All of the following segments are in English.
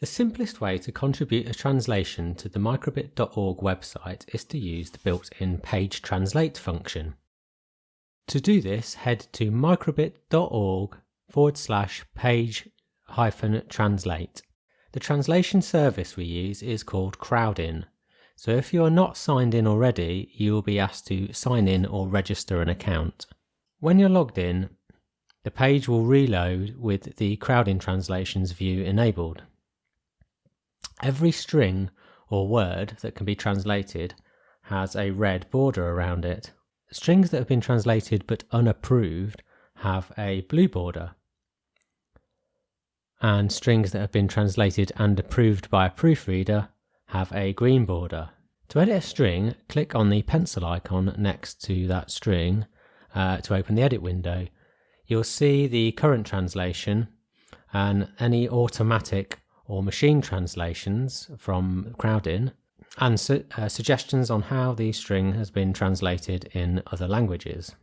The simplest way to contribute a translation to the microbit.org website is to use the built-in page translate function. To do this, head to microbit.org forward slash page hyphen translate. The translation service we use is called Crowdin. So if you are not signed in already, you will be asked to sign in or register an account. When you're logged in, the page will reload with the Crowdin translations view enabled. Every string or word that can be translated has a red border around it. Strings that have been translated but unapproved have a blue border. And strings that have been translated and approved by a proofreader have a green border. To edit a string, click on the pencil icon next to that string uh, to open the edit window. You'll see the current translation and any automatic or machine translations from Crowdin and su uh, suggestions on how the string has been translated in other languages.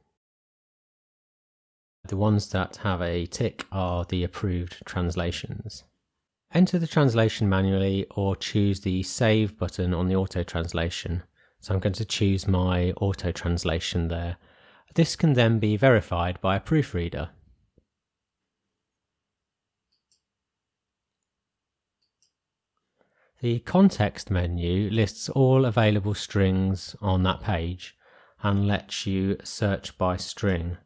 The ones that have a tick are the approved translations. Enter the translation manually or choose the Save button on the auto translation. So I'm going to choose my auto translation there. This can then be verified by a proofreader. The context menu lists all available strings on that page and lets you search by string.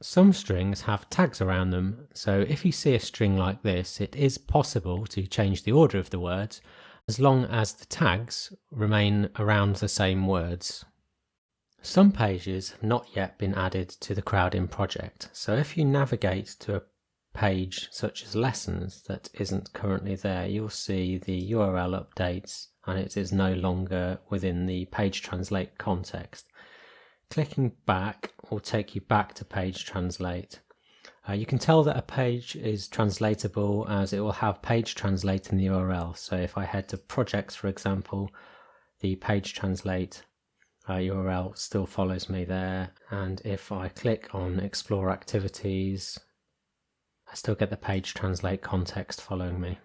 Some strings have tags around them, so if you see a string like this, it is possible to change the order of the words as long as the tags remain around the same words. Some pages have not yet been added to the Crowdin project, so if you navigate to a page such as lessons that isn't currently there, you'll see the URL updates and it is no longer within the page translate context. Clicking back will take you back to page translate. Uh, you can tell that a page is translatable as it will have page translate in the URL. So if I head to projects, for example, the page translate uh, URL still follows me there. And if I click on explore activities, I still get the page translate context following me.